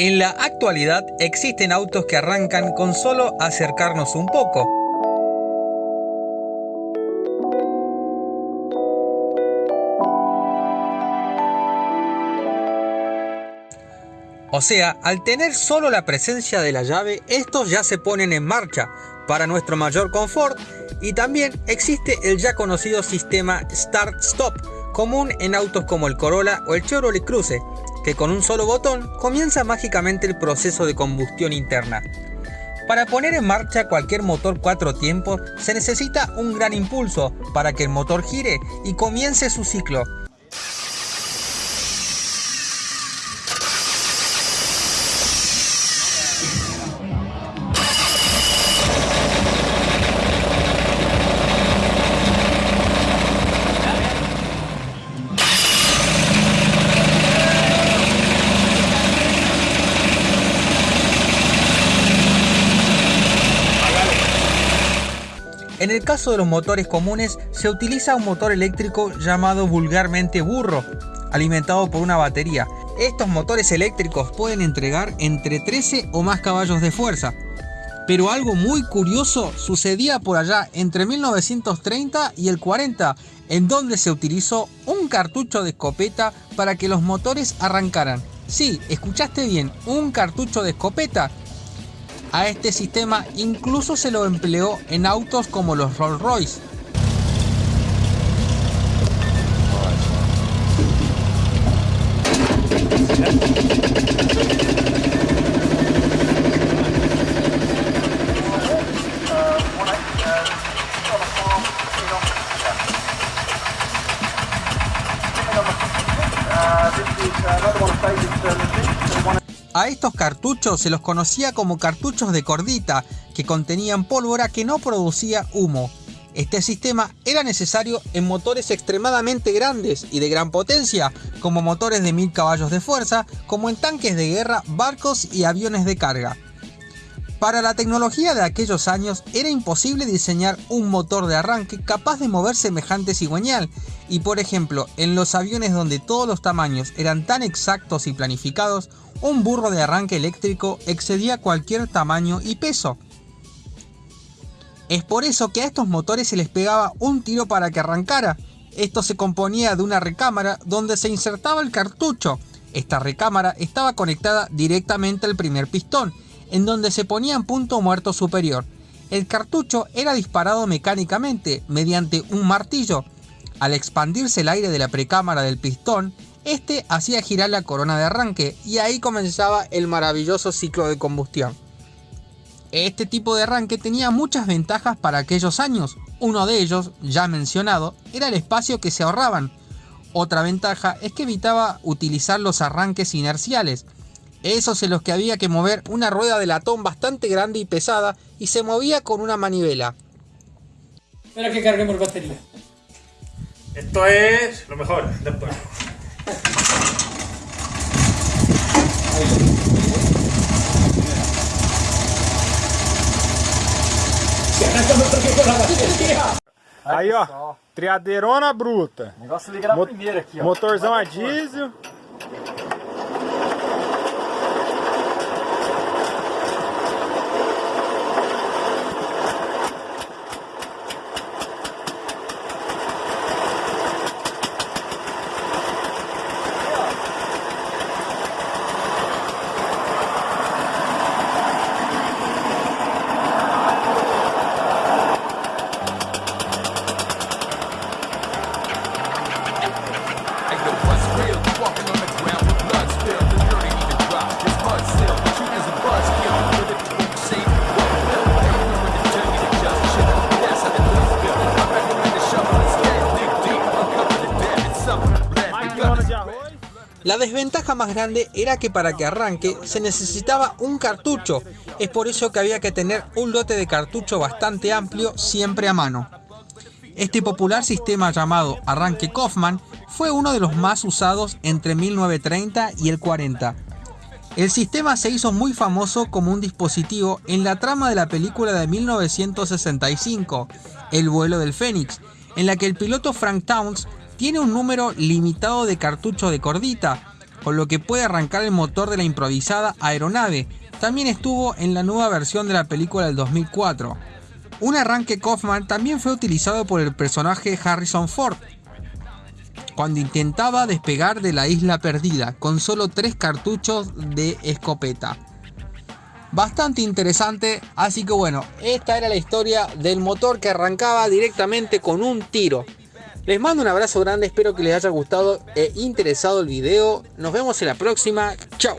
En la actualidad existen autos que arrancan con solo acercarnos un poco. O sea, al tener solo la presencia de la llave, estos ya se ponen en marcha para nuestro mayor confort y también existe el ya conocido sistema Start-Stop, común en autos como el Corolla o el Chevrolet Cruze, que con un solo botón comienza mágicamente el proceso de combustión interna. Para poner en marcha cualquier motor cuatro tiempos se necesita un gran impulso para que el motor gire y comience su ciclo, En el caso de los motores comunes se utiliza un motor eléctrico llamado vulgarmente burro, alimentado por una batería. Estos motores eléctricos pueden entregar entre 13 o más caballos de fuerza. Pero algo muy curioso sucedía por allá entre 1930 y el 40, en donde se utilizó un cartucho de escopeta para que los motores arrancaran. Sí, escuchaste bien, un cartucho de escopeta a este sistema incluso se lo empleó en autos como los Rolls Royce. A estos cartuchos se los conocía como cartuchos de cordita, que contenían pólvora que no producía humo. Este sistema era necesario en motores extremadamente grandes y de gran potencia, como motores de 1000 caballos de fuerza, como en tanques de guerra, barcos y aviones de carga. Para la tecnología de aquellos años era imposible diseñar un motor de arranque capaz de mover semejante cigüeñal y por ejemplo en los aviones donde todos los tamaños eran tan exactos y planificados, un burro de arranque eléctrico excedía cualquier tamaño y peso. Es por eso que a estos motores se les pegaba un tiro para que arrancara. Esto se componía de una recámara donde se insertaba el cartucho. Esta recámara estaba conectada directamente al primer pistón en donde se ponía en punto muerto superior. El cartucho era disparado mecánicamente mediante un martillo. Al expandirse el aire de la precámara del pistón, este hacía girar la corona de arranque y ahí comenzaba el maravilloso ciclo de combustión. Este tipo de arranque tenía muchas ventajas para aquellos años. Uno de ellos, ya mencionado, era el espacio que se ahorraban. Otra ventaja es que evitaba utilizar los arranques inerciales, esos en los que había que mover una rueda de latón bastante grande y pesada y se movía con una manivela. Espera que carguemos batería. Esto es lo mejor. Después. Aí, ó, triadeirona bruta. O negócio liga na Mo- primeira aqui, ó. Motorzão a diesel. La desventaja más grande era que para que arranque se necesitaba un cartucho, es por eso que había que tener un lote de cartucho bastante amplio siempre a mano. Este popular sistema llamado arranque Kaufman fue uno de los más usados entre 1930 y el 40. El sistema se hizo muy famoso como un dispositivo en la trama de la película de 1965, El vuelo del Fénix, en la que el piloto Frank Towns tiene un número limitado de cartucho de cordita. con lo que puede arrancar el motor de la improvisada aeronave. También estuvo en la nueva versión de la película del 2004. Un arranque Kaufman también fue utilizado por el personaje Harrison Ford, cuando intentaba despegar de la isla perdida con solo tres cartuchos de escopeta. Bastante interesante, así que bueno, esta era la historia del motor que arrancaba directamente con un tiro. Les mando un abrazo grande, espero que les haya gustado e interesado el video. Nos vemos en la próxima, chao.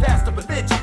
That's the religion.